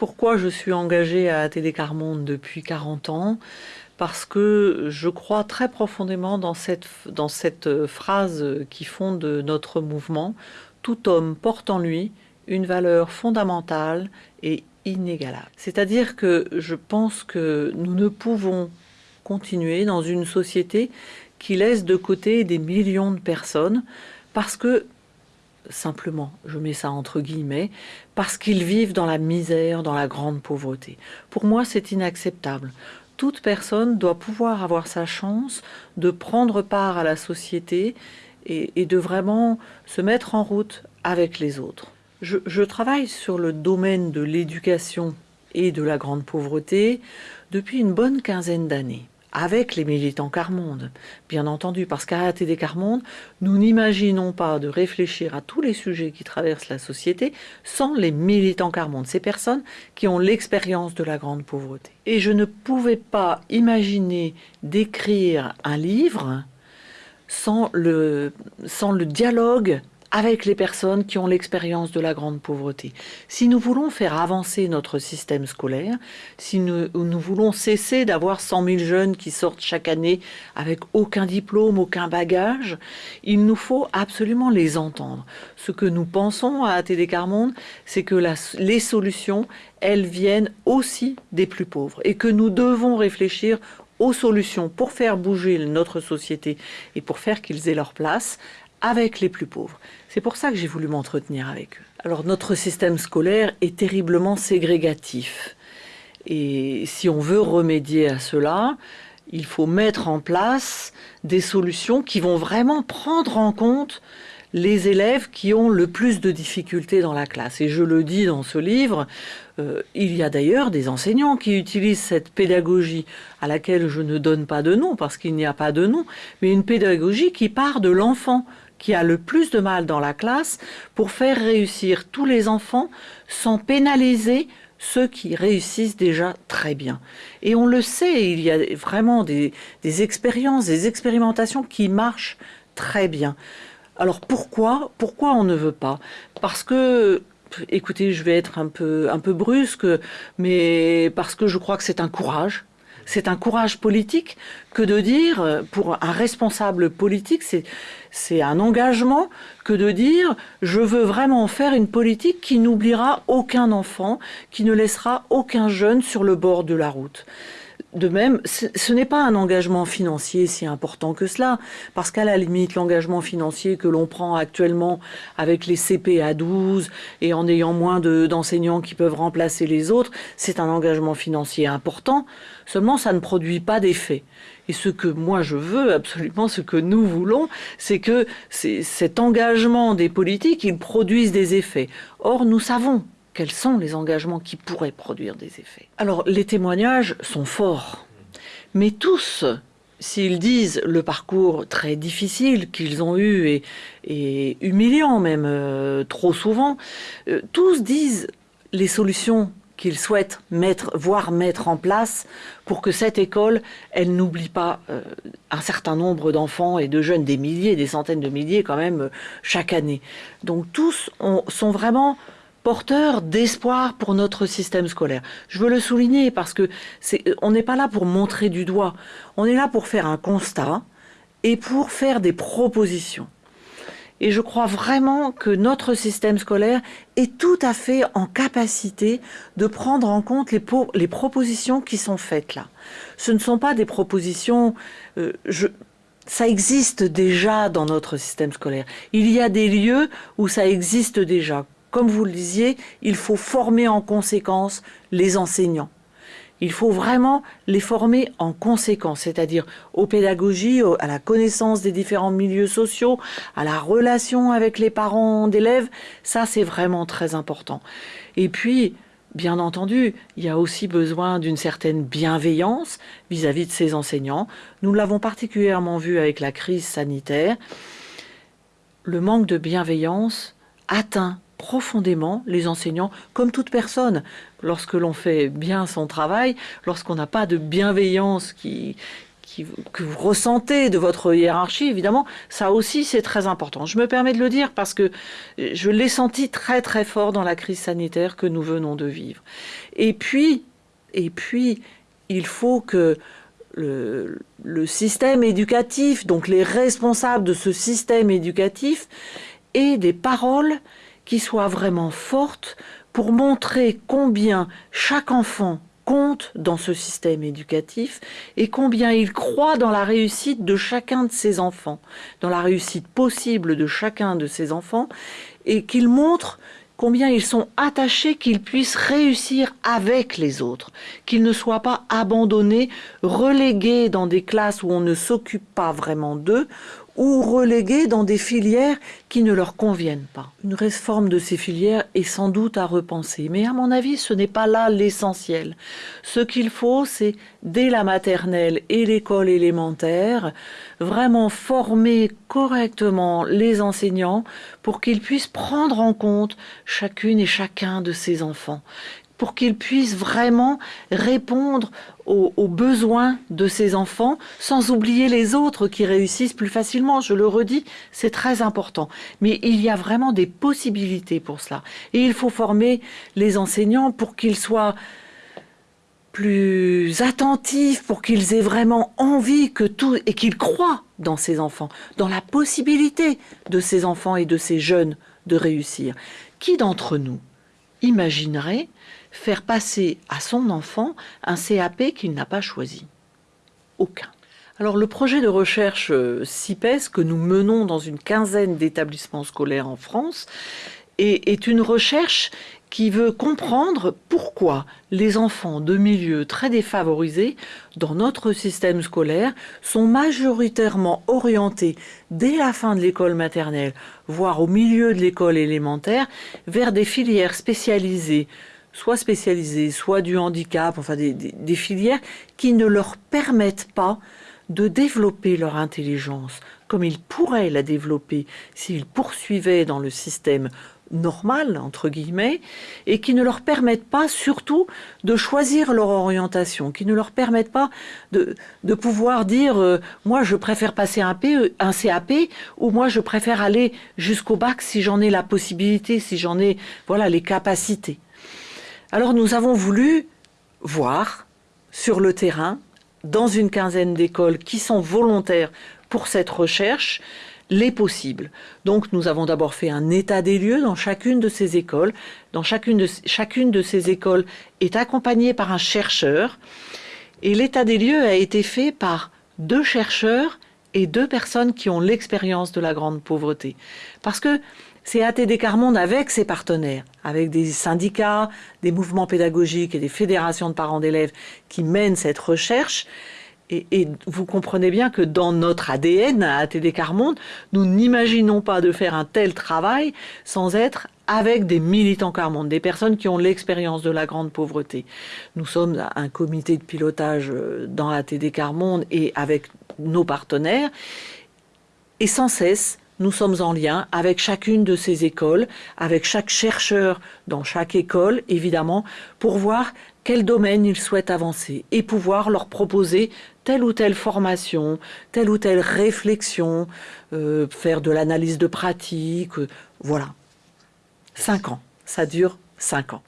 Pourquoi je suis engagée à ATD Carmonde depuis 40 ans Parce que je crois très profondément dans cette, dans cette phrase qui fonde notre mouvement. Tout homme porte en lui une valeur fondamentale et inégalable. C'est-à-dire que je pense que nous ne pouvons continuer dans une société qui laisse de côté des millions de personnes parce que simplement, je mets ça entre guillemets, parce qu'ils vivent dans la misère, dans la grande pauvreté. Pour moi, c'est inacceptable. Toute personne doit pouvoir avoir sa chance de prendre part à la société et, de vraiment se mettre en route avec les autres. Je, travaille sur le domaine de l'éducation et de la grande pauvreté depuis une bonne quinzaine d'années avec les militants Carmonde, bien entendu, parce qu'à ATD Carmonde, nous n'imaginons pas de réfléchir à tous les sujets qui traversent la société sans les militants Carmonde, ces personnes qui ont l'expérience de la grande pauvreté. Et je ne pouvais pas imaginer d'écrire un livre sans le, sans le dialogue avec les personnes qui ont l'expérience de la grande pauvreté. Si nous voulons faire avancer notre système scolaire, si nous, voulons cesser d'avoir 100 000 jeunes qui sortent chaque année avec aucun diplôme, aucun bagage, il nous faut absolument les entendre. Ce que nous pensons à ATD Carmonde, c'est que les solutions, elles viennent aussi des plus pauvres et que nous devons réfléchir aux solutions pour faire bouger notre société et pour faire qu'ils aient leur place avec les plus pauvres. C'est pour ça que j'ai voulu m'entretenir avec eux. Alors notre système scolaire est terriblement ségrégatif. Et si on veut remédier à cela, il faut mettre en place des solutions qui vont vraiment prendre en compte les élèves qui ont le plus de difficultés dans la classe. Et je le dis dans ce livre, euh, il y a d'ailleurs des enseignants qui utilisent cette pédagogie à laquelle je ne donne pas de nom parce qu'il n'y a pas de nom, mais une pédagogie qui part de l'enfant, qui a le plus de mal dans la classe pour faire réussir tous les enfants sans pénaliser ceux qui réussissent déjà très bien. Et on le sait, il y a vraiment des, expériences, des expérimentations qui marchent très bien. Alors pourquoi Pourquoi on ne veut pas? Parce que écoutez, je vais être un peu, un peu brusque, mais parce que je crois que c'est un courage c'est un courage politique que de dire, pour un responsable politique, c'est un engagement que de dire je veux vraiment faire une politique qui n'oubliera aucun enfant, qui ne laissera aucun jeune sur le bord de la route. De même, ce n'est pas un engagement financier si important que cela, parce qu'à la limite, l'engagement financier que l'on prend actuellement avec les CP à 12 et en ayant moins d'enseignants qui peuvent remplacer les autres, c'est un engagement financier important, seulement ça ne produit pas d'effet. Et ce que moi je veux, absolument ce que nous voulons, c'est que cet engagement des politiques, il produise des effets. Or, nous savons quels sont les engagements qui pourraient produire des effets. Alors les témoignages sont forts, mais tous, s'ils disent le parcours très difficile qu'ils ont eu et, humiliant même euh, trop souvent, euh, tous disent les solutions qu'ils souhaitent mettre, voire mettre en place pour que cette école, elle n'oublie pas euh, un certain nombre d'enfants et de jeunes, des milliers, des centaines de milliers quand même, chaque année. Donc tous sont vraiment porteur d'espoir pour notre système scolaire. Je veux le souligner parce que c'est, on n'est pas là pour montrer du doigt, on est là pour faire un constat et pour faire des propositions. Et je crois vraiment que notre système scolaire est tout à fait en capacité de prendre en compte les, propositions qui sont faites là. Ce ne sont pas des propositions... Euh, ça existe déjà dans notre système scolaire. Il y a des lieux où ça existe déjà, comme vous le disiez, il faut former en conséquence les enseignants. Il faut vraiment les former en conséquence, c'est-à-dire aux pédagogies, à la connaissance des différents milieux sociaux, à la relation avec les parents d'élèves. Ça, c'est vraiment très important. Et puis, bien entendu, il y a aussi besoin d'une certaine bienveillance vis-à-vis -vis de ces enseignants. Nous l'avons particulièrement vu avec la crise sanitaire. Le manque de bienveillance atteint profondément les enseignants, comme toute personne. Lorsque l'on fait bien son travail, lorsqu'on n'a pas de bienveillance qui, que vous ressentez de votre hiérarchie, évidemment, ça aussi c'est très important. Je me permets de le dire parce que je l'ai senti très très fort dans la crise sanitaire que nous venons de vivre. Et puis, et puis, il faut que le, le système éducatif, donc les responsables de ce système éducatif, aient des paroles qui soient vraiment fortes pour montrer combien chaque enfant compte dans ce système éducatif et combien il croit dans la réussite de chacun de ses enfants, dans la réussite possible de chacun de ses enfants, et qu'il montre combien ils sont attachés qu'ils puissent réussir avec les autres, qu'ils ne soient pas abandonnés, relégués dans des classes où on ne s'occupe pas vraiment d'eux, ou relégués dans des filières qui ne leur conviennent pas. Une réforme de ces filières est sans doute à repenser, mais à mon avis, ce n'est pas là l'essentiel. Ce qu'il faut, c'est dès la maternelle et l'école élémentaire, vraiment former correctement les enseignants pour qu'ils puissent prendre en compte chacune et chacun de ces enfants pour qu'ils puissent vraiment répondre aux, besoins de ces enfants, sans oublier les autres qui réussissent plus facilement. Je le redis, c'est très important. Mais il y a vraiment des possibilités pour cela. Et il faut former les enseignants pour qu'ils soient plus attentifs, pour qu'ils aient vraiment envie que tout et qu'ils croient dans ces enfants, dans la possibilité de ces enfants et de ces jeunes de réussir. Qui d'entre nous imaginerait faire passer à son enfant un CAP qu'il n'a pas choisi Aucun. Alors le projet de recherche euh, CIPES que nous menons dans une quinzaine d'établissements scolaires en France est, une recherche qui veut comprendre pourquoi les enfants de milieux très défavorisés dans notre système scolaire sont majoritairement orientés dès la fin de l'école maternelle, voire au milieu de l'école élémentaire, vers des filières spécialisées soit spécialisées, soit du handicap, enfin des, filières qui ne leur permettent pas de développer leur intelligence comme ils pourraient la développer s'ils poursuivaient dans le système normal, entre guillemets, et qui ne leur permettent pas surtout de choisir leur orientation, qui ne leur permettent pas de, pouvoir dire euh, moi je préfère passer un, P, un CAP ou moi je préfère aller jusqu'au bac si j'en ai la possibilité, si j'en ai voilà les capacités. Alors nous avons voulu voir sur le terrain, dans une quinzaine d'écoles qui sont volontaires pour cette recherche, les possibles. Donc nous avons d'abord fait un état des lieux dans chacune de ces écoles. Dans chacune de, chacune de ces écoles est accompagnée par un chercheur. Et l'état des lieux a été fait par deux chercheurs et deux personnes qui ont l'expérience de la grande pauvreté. Parce que c'est ATD Carmonde avec ses partenaires, avec des syndicats, des mouvements pédagogiques et des fédérations de parents d'élèves qui mènent cette recherche. Et, vous comprenez bien que dans notre ADN à ATD Carmonde, nous n'imaginons pas de faire un tel travail sans être avec des militants Carmonde, des personnes qui ont l'expérience de la grande pauvreté. Nous sommes un comité de pilotage euh, dans ATD Carmonde et avec nos partenaires. Et sans cesse, nous sommes en lien avec chacune de ces écoles, avec chaque chercheur dans chaque école, évidemment, pour voir quel domaine ils souhaitent avancer et pouvoir leur proposer telle ou telle formation, telle ou telle réflexion, euh, faire de l'analyse de pratique, euh, voilà. Cinq ans, ça dure cinq ans.